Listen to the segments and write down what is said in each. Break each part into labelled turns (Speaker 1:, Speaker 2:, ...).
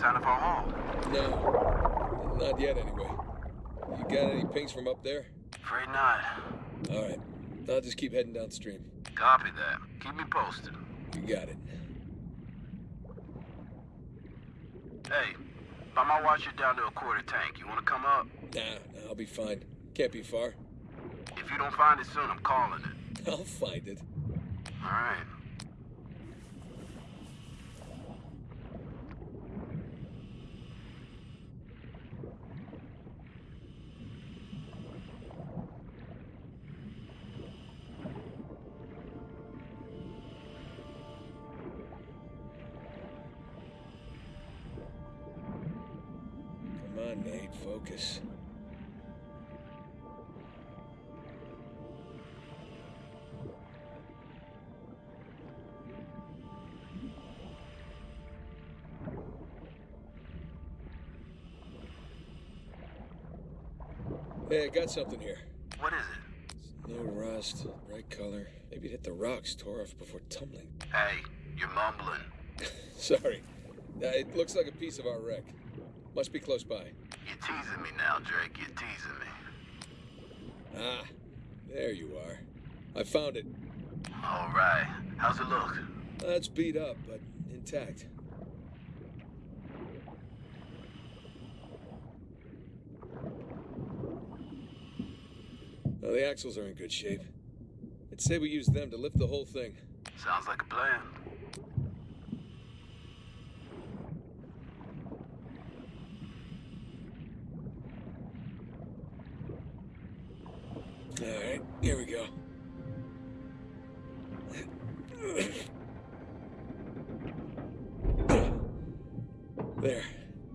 Speaker 1: Sign of our haul?
Speaker 2: No, not yet anyway. You got any pings from up there?
Speaker 1: Afraid not.
Speaker 2: All right, I'll just keep heading downstream.
Speaker 1: Copy that. Keep me posted.
Speaker 2: You got it.
Speaker 1: Hey, by my watch, you're down to a quarter tank. You want to come up?
Speaker 2: Nah, nah, I'll be fine. Can't be far.
Speaker 1: If you don't find it soon, I'm calling it.
Speaker 2: I'll find it.
Speaker 1: All right.
Speaker 2: Focus. Hey, I got something here.
Speaker 1: What is it?
Speaker 2: No rust, bright color. Maybe it hit the rocks, tore off before tumbling.
Speaker 1: Hey, you're mumbling.
Speaker 2: Sorry. Uh, it looks like a piece of our wreck. Must be close by.
Speaker 1: You're teasing me now, Drake. You're teasing me.
Speaker 2: Ah, there you are. I found it.
Speaker 1: All right. How's it look?
Speaker 2: Uh, it's beat up, but intact. Well, the axles are in good shape. I'd say we use them to lift the whole thing.
Speaker 1: Sounds like a plan.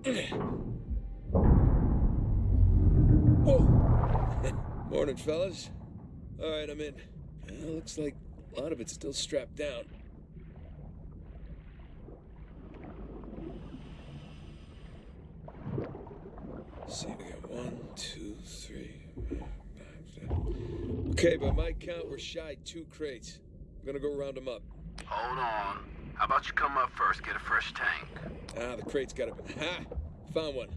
Speaker 2: Whoa! Morning, fellas. All right, I'm in. Well, looks like a lot of it's still strapped down. Let's see, we got one, two, three. Okay, by my count, we're shy two crates. I'm gonna go round them up.
Speaker 1: Hold on. How about you come up first, get a fresh tank?
Speaker 2: Ah, the crate's gotta be. Ha! Found one.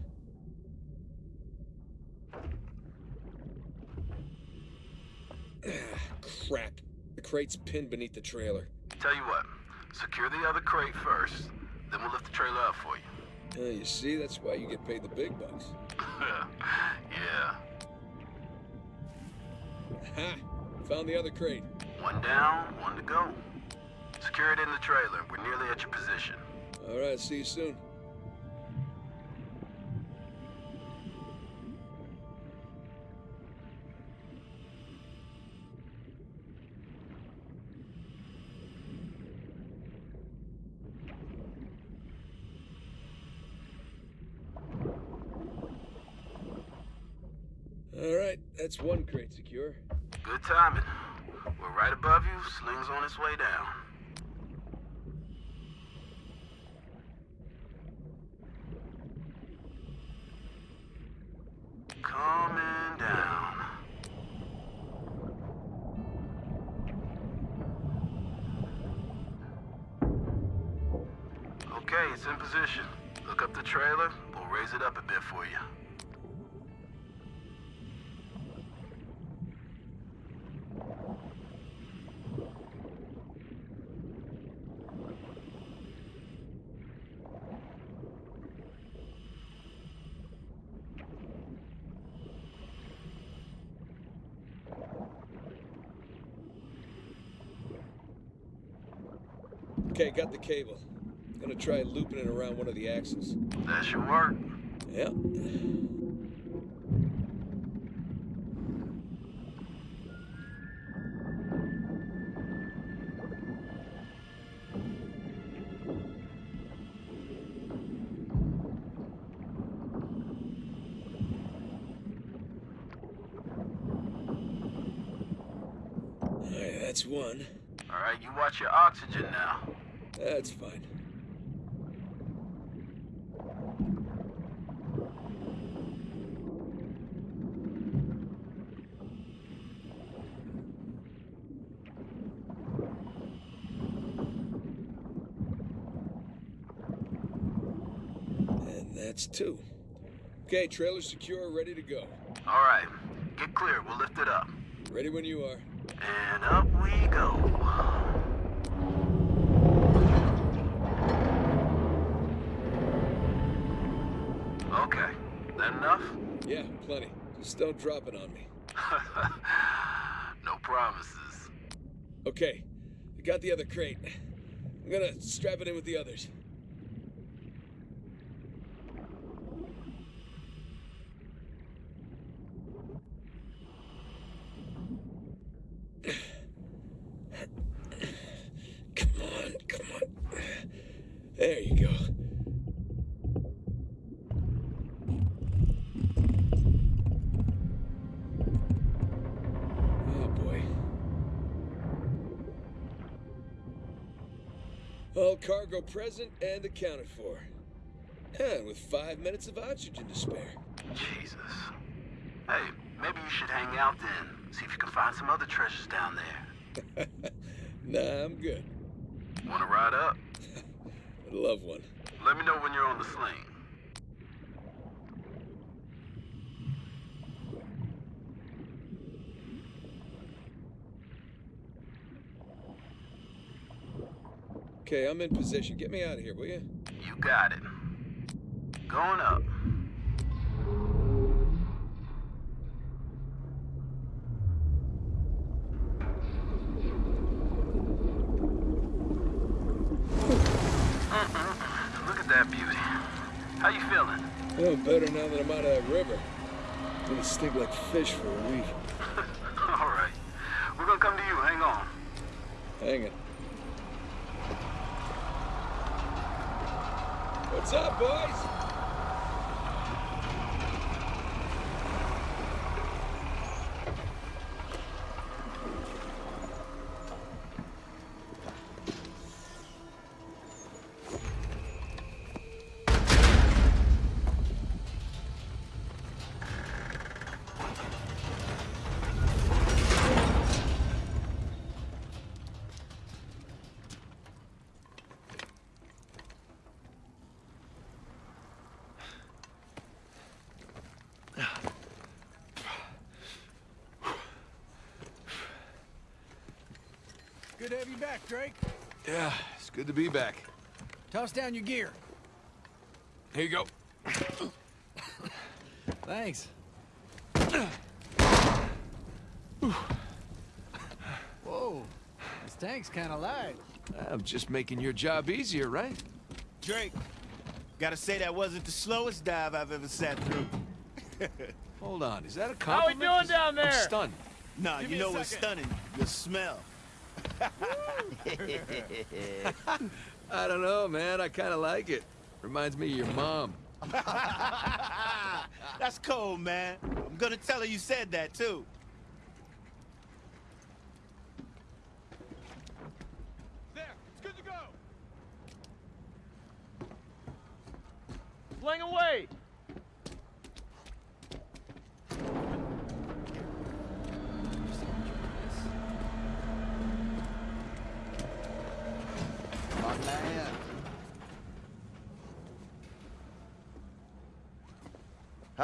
Speaker 2: Ah, crap. The crate's pinned beneath the trailer.
Speaker 1: Tell you what, secure the other crate first, then we'll lift the trailer up for you.
Speaker 2: Uh, you see, that's why you get paid the big bucks.
Speaker 1: yeah.
Speaker 2: Ha! Found the other crate.
Speaker 1: One down, one to go. Secure it in the trailer. We're nearly at your position.
Speaker 2: All right, see you soon. All right, that's one crate secure.
Speaker 1: Good timing. We're right above you. Sling's on its way down. Coming down. Okay, it's in position. Look up the trailer. We'll raise it up a bit for you.
Speaker 2: Okay, got the cable. Gonna try looping it around one of the axles.
Speaker 1: That should work.
Speaker 2: Yep. Alright, that's one.
Speaker 1: All right, you watch your oxygen now.
Speaker 2: That's fine. And that's two. Okay, trailer secure, ready to go.
Speaker 1: All right. Get clear, we'll lift it up.
Speaker 2: Ready when you are.
Speaker 1: And up we go.
Speaker 2: Yeah, plenty. Just don't drop it on me.
Speaker 1: no promises.
Speaker 2: Okay, I got the other crate. I'm gonna strap it in with the others. Come on, come on. There you go. Present and accounted for. And with five minutes of oxygen to spare.
Speaker 1: Jesus. Hey, maybe you should hang out then. See if you can find some other treasures down there.
Speaker 2: nah, I'm good.
Speaker 1: Want to ride up?
Speaker 2: I'd love one.
Speaker 1: Let me know when you're on the sling.
Speaker 2: Okay, I'm in position. Get me out of here, will you?
Speaker 1: You got it. Going up. Look at that beauty. How you feeling?
Speaker 2: Oh, better now that I'm out of that river. I'm gonna stink like fish for a week.
Speaker 1: All right. We're gonna come to you. Hang on.
Speaker 2: Hang it. What's up, boys?
Speaker 3: Good to have you back, Drake.
Speaker 4: Yeah, it's good to be back.
Speaker 3: Toss down your gear.
Speaker 4: Here you go.
Speaker 3: Thanks. Whoa, this tank's kind of light.
Speaker 4: I'm just making your job easier, right?
Speaker 5: Drake, gotta say that wasn't the slowest dive I've ever sat through.
Speaker 4: Hold on, is that a compliment?
Speaker 6: How we
Speaker 4: compliment?
Speaker 6: doing down there?
Speaker 4: I'm stunned.
Speaker 5: Nah,
Speaker 3: Give
Speaker 5: you know what's stunning? The smell.
Speaker 4: I don't know, man. I kind of like it. Reminds me of your mom.
Speaker 5: That's cold, man. I'm gonna tell her you said that, too.
Speaker 6: There, it's good to go. Fling away.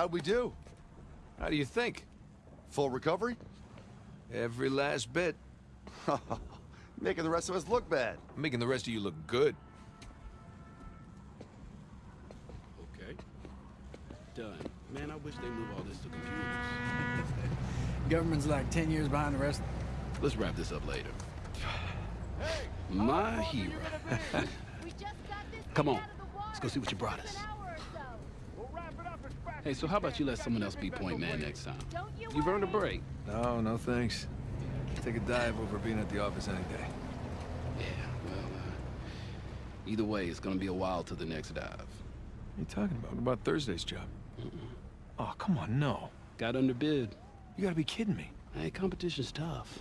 Speaker 7: How'd we do?
Speaker 4: How do you think?
Speaker 7: Full recovery?
Speaker 4: Every last bit.
Speaker 7: Making the rest of us look bad.
Speaker 4: Making the rest of you look good.
Speaker 8: Okay. Done. Man, I wish they move all this to computers.
Speaker 3: Government's like 10 years behind the rest.
Speaker 8: Let's wrap this up later. My hero. Come on. Let's go see what you brought us. Hey, so how about you let someone else be point man next time? You've earned a break.
Speaker 4: No, no thanks. Take a dive over being at the office any day.
Speaker 8: Yeah, well, uh, either way, it's gonna be a while to the next dive.
Speaker 4: What are you talking about? What about Thursday's job? Oh, come on, no.
Speaker 8: Got underbid.
Speaker 4: You gotta be kidding me.
Speaker 8: Hey, competition's tough.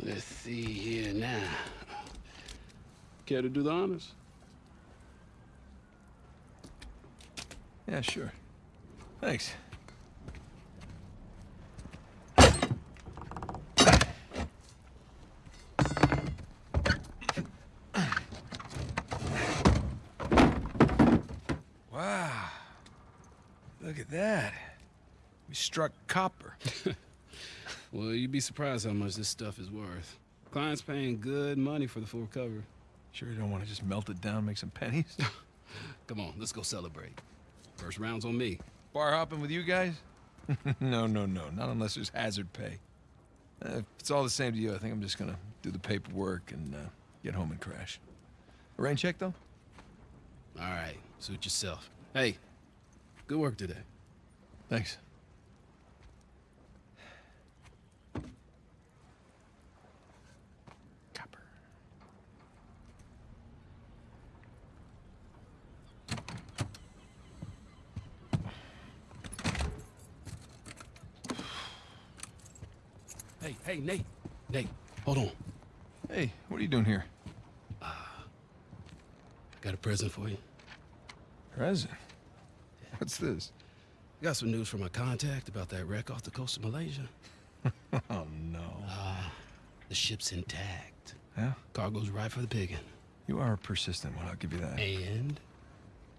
Speaker 8: Let's see here now. Care to do the honors?
Speaker 4: Yeah, sure. Thanks. Wow. Look at that. We struck copper.
Speaker 8: Well, you'd be surprised how much this stuff is worth. Client's paying good money for the full recovery.
Speaker 4: Sure you don't want to just melt it down, make some pennies?
Speaker 8: Come on, let's go celebrate. First round's on me.
Speaker 4: Bar hopping with you guys? no, no, no. Not unless there's hazard pay. Uh, if it's all the same to you, I think I'm just gonna do the paperwork and uh, get home and crash. A rain check, though?
Speaker 8: All right, suit yourself. Hey, good work today.
Speaker 4: Thanks. Copper.
Speaker 8: Hey, Nate. Nate, hold on.
Speaker 4: Hey, what are you doing here?
Speaker 8: I got a present for you.
Speaker 4: Present. What's this?
Speaker 8: Got some news from my contact about that wreck off the coast of Malaysia.
Speaker 4: Oh, no.
Speaker 8: The ship's intact.
Speaker 4: Yeah?
Speaker 8: Cargo's right for the picking.
Speaker 4: You are persistent one, I'll give you that.
Speaker 8: And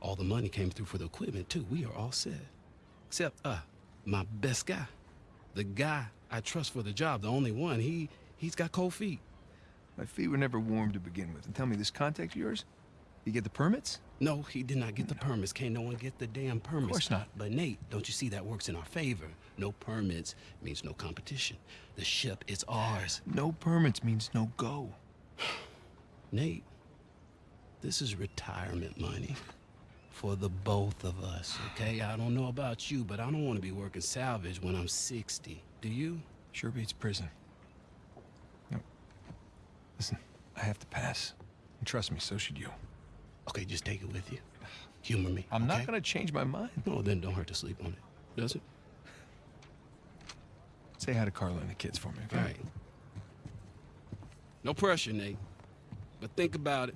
Speaker 8: all the money came through for the equipment too. We are all set. Except uh my best guy. The guy I trust for the job, the only one. He he's got cold feet.
Speaker 4: My feet were never warm to begin with. And tell me, this contact of yours? You get the permits?
Speaker 8: No, he did not get the permits. Can't no one get the damn permits.
Speaker 4: Of course not.
Speaker 8: But Nate, don't you see that works in our favor? No permits means no competition. The ship is ours.
Speaker 4: No permits means no go.
Speaker 8: Nate, this is retirement money for the both of us, okay? I don't know about you, but I don't want to be working salvage when I'm 60. Do you?
Speaker 4: Sure beats prison. No. Listen, I have to pass. And trust me, so should you.
Speaker 8: Okay, just take it with you. Humor me.
Speaker 4: I'm not gonna change my mind.
Speaker 8: No, then don't hurt to sleep on it. Does it?
Speaker 4: Say hi to Carla and the kids for me, okay?
Speaker 8: All right. No pressure, Nate. But think about it.